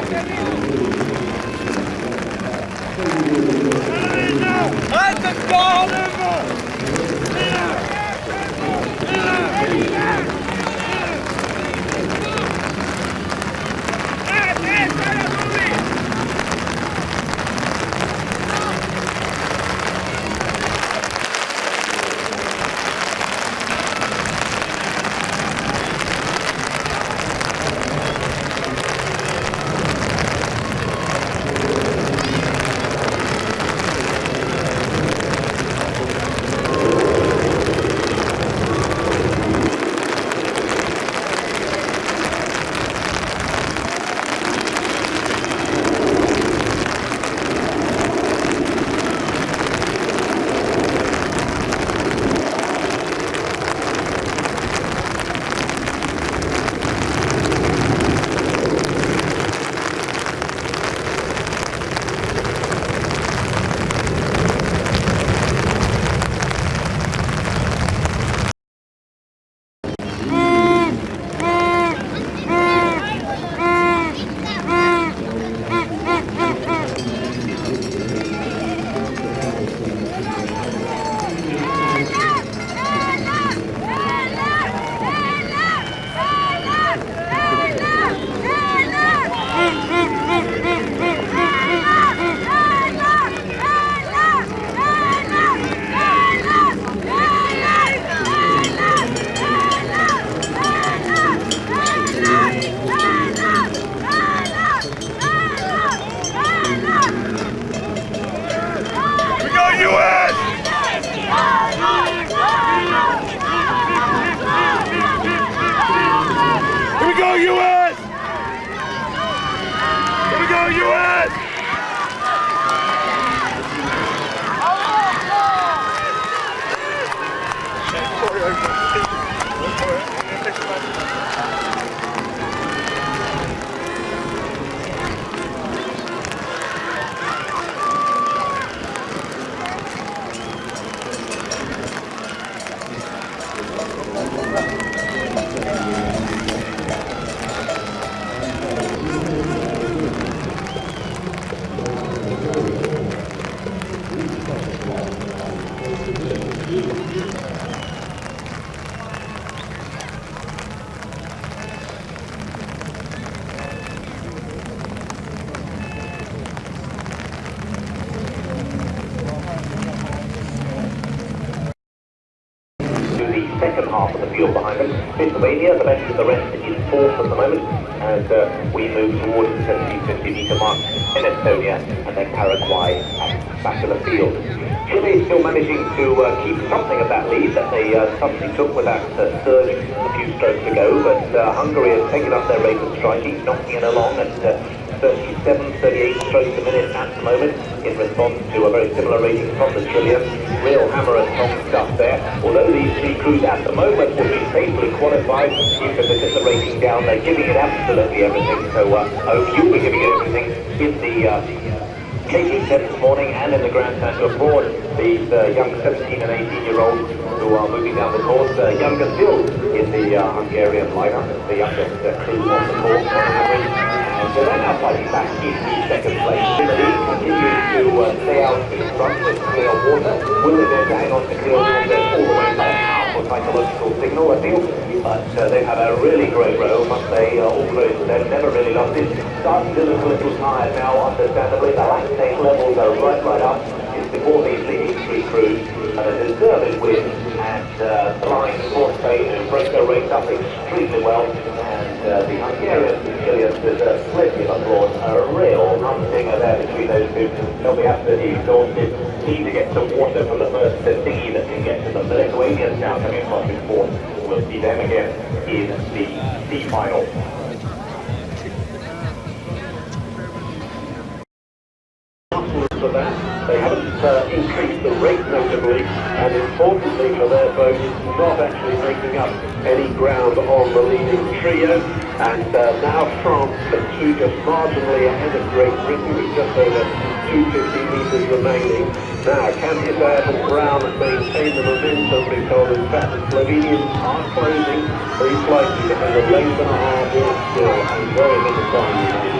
Let them go, Liverpool! U.S. Here we go, U.S. half the field behind them. Pennsylvania, the best of the rest, is fourth at the moment, as uh, we move towards the 1750 metre mark in Estonia, and then Paraguay at back of the field. Chile is still managing to uh, keep something of that lead that they uh, suddenly took with that uh, surge a few strokes ago, but uh, Hungary has taken up their rate of striking, knocking it along, and uh, 37, 38 strokes a minute at the moment in response to a very similar rating from the Trillium. Real hammer and tong stuff there. Although these three crews at the moment will be safely qualified, you can look at the rating down. They're giving it absolutely everything. So uh, I hope you'll be giving it everything in the uh, KT10 this morning and in the Grandstand to applaud these uh, young 17 and 18 year olds who are moving down the course. Uh, younger still in the uh, Hungarian lineup, the youngest uh, crew on the course Uh, they're now fighting back in the second place. Timothy continues to uh, stay out in front with clear water. Will they to hang on to clear water all the way back? Powerful psychological signal. But uh, they've a really great row, must say, uh, all credit to them. Never really lost it. Starting to look a little tired now, understandably. The lactate levels are right, right up. It's before these leading three crews. And a deserved win and uh, Bay who broke their race up extremely well. And uh, the Hungarian Chileans deserve plenty of applause. A real humdinger there between those two. They'll be absolutely exhausted. Need to get some water from the first dinghy that can get to them. The Lithuanians now coming across in fourth. We'll see them again in the C final. Just marginally ahead of Great Britain with just over 250 metres remaining. Now, can Hisayev and Brown maintain the momentum because in fact the Slovenians are closing very slightly behind a length and a half yard still and very little time.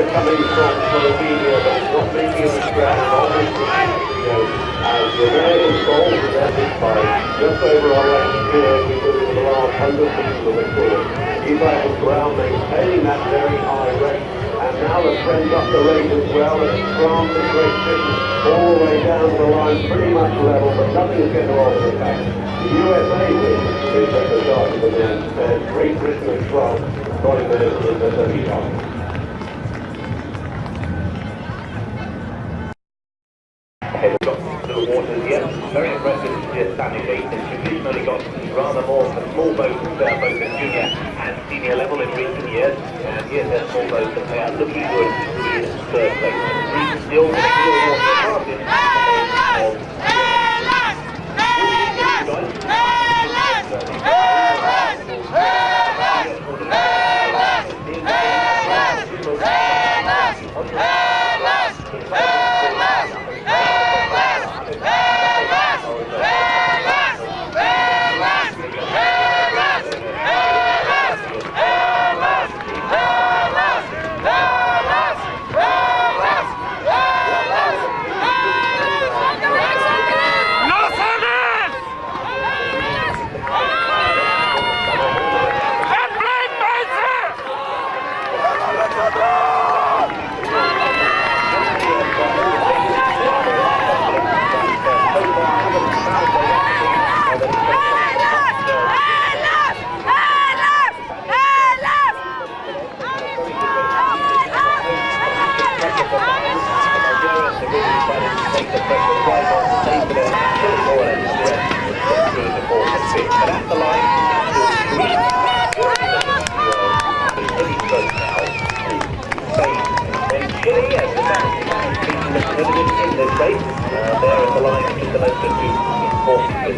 the pressure coming from Slovenia, but it's not making a scratch. Obviously, you know, as the goals in that big fight, just over our year, we were in the last hundred meters of the course. Eli and Brown maintaining that very high rate. And now the trend up the rate as well, and France and Great Britain all the way down the line, pretty much level, but nothing is going to alter the fact. The USA win is at the start of the fair. Great Britain and France got in in the semi-final. Head got to the waters yet. Very impressive just standing eight. It's traditionally got rather more of the small boats, uh, both at junior and senior level in recent years. And here's their small boats that they are looking good in third place. Three still water passes.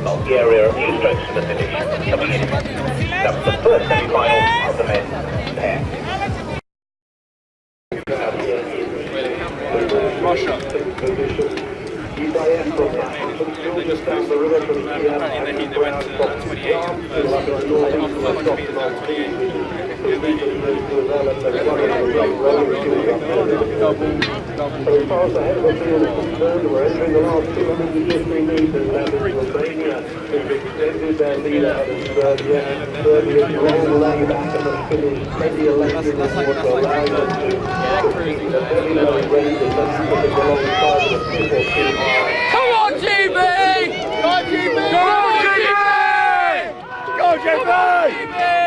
Bulgaria a few strokes to the finish coming in. That was the first semi-final of the men's pair. Just down the river from here, And then he they went to 28. Double, double So as far as the head of the field is concerned, we're entering the last 250 metres now as has extended their lead ahead of Serbia. Serbia's long lay back and has finished plenty of in the water, allowing them to keep a they put it alongside of the people two Come on, GB! Go on, GB! Go on, GB! Go on, GB!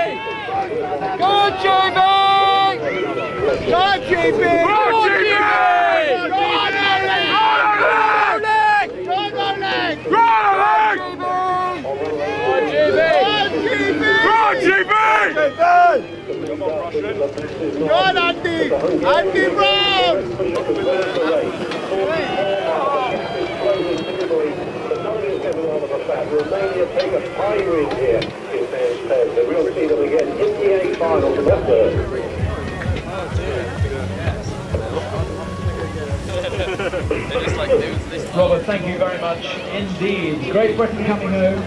Go GB! Go! Go! Go Andy! Andy Brown! Romania take a lead here in Man's Pez. So we'll see them again in the A final for that third. Robert, thank you very much indeed. Great Britain coming home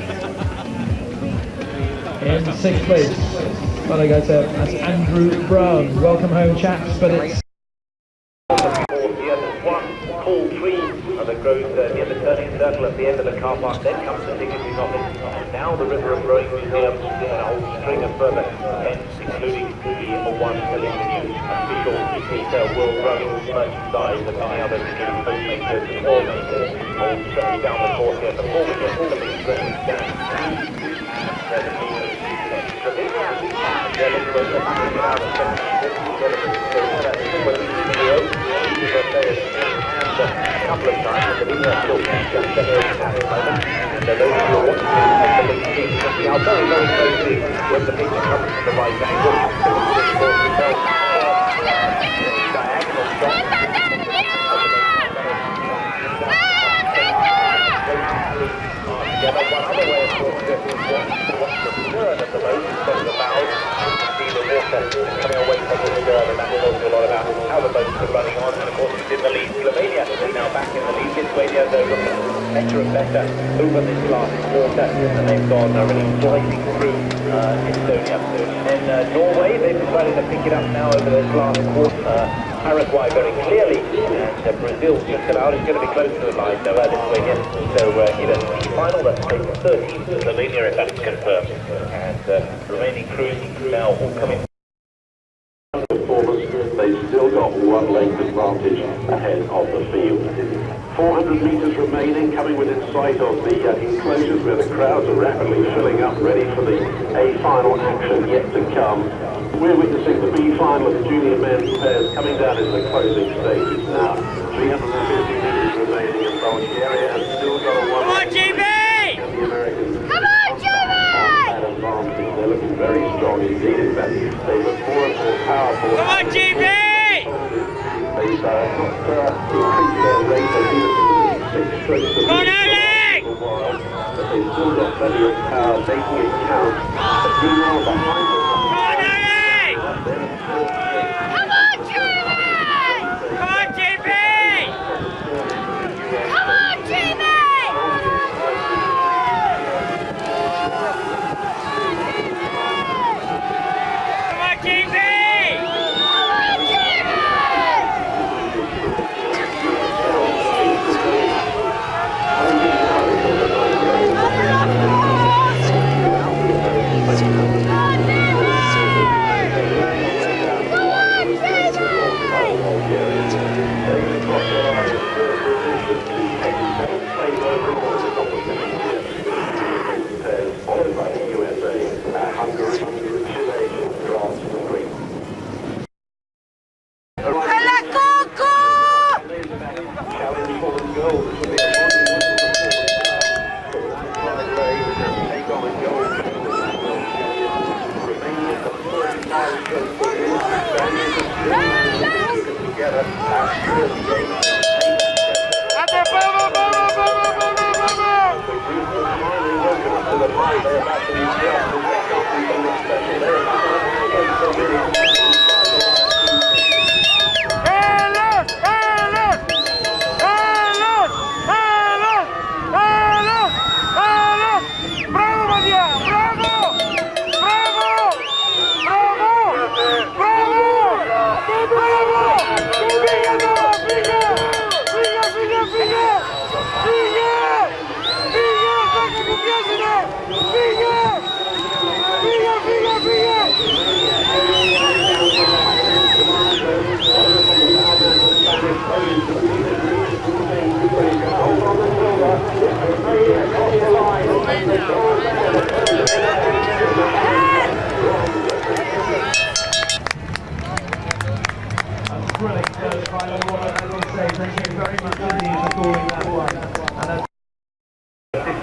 in sixth place. Well, I guess uh, that's Andrew Brown. Welcome home, chaps, but it's Here, one, call three, grows uh, near the turning circle at the end of the car park. Then comes the office, and now the River and Rowing Museum, and a whole string of further events, including the one the new official retail World Rowing merchandise and many others, including postmakers and all makers, all straight down the course here. Before we get all of the back of out of a couple of times, but even still just better at the moment. And those who are the very, very closely when the picture comes from the right angle. Of of of you a running on. And of course it's in the lead. Slovenia is now back in the lead. Lithuania though better and better over this last quarter and they've gone uh, really sliding through uh, Estonia. Then uh, Norway, they've decided to pick it up now over this last quarter. Paraguay very clearly, and uh, Brazil just about. It's going to be close to the line, though, uh, Lithuania. So uh, in a final, that's taken 13 for Slovenia, if that's confirmed. And uh, remaining crews now all coming performance, they've still got one length advantage ahead of the field. 400 metres remaining, coming within sight of the uh, enclosures where the crowds are rapidly filling up, ready for the A final action yet to come. We're witnessing the B final of the junior men's pairs coming down into the closing stages now. 350 metres remaining, in Bulgaria has still got a one. Come on, GB! Come on, GB! They're looking very strong indeed. In fact, they look more and more powerful. Come on, GB! Uh, not uh, increased their rate. They've been at six strokes a Come on, minute for a while, but they've still got plenty of power, making it count. But meanwhile, behind thank you very much indeed for calling that one.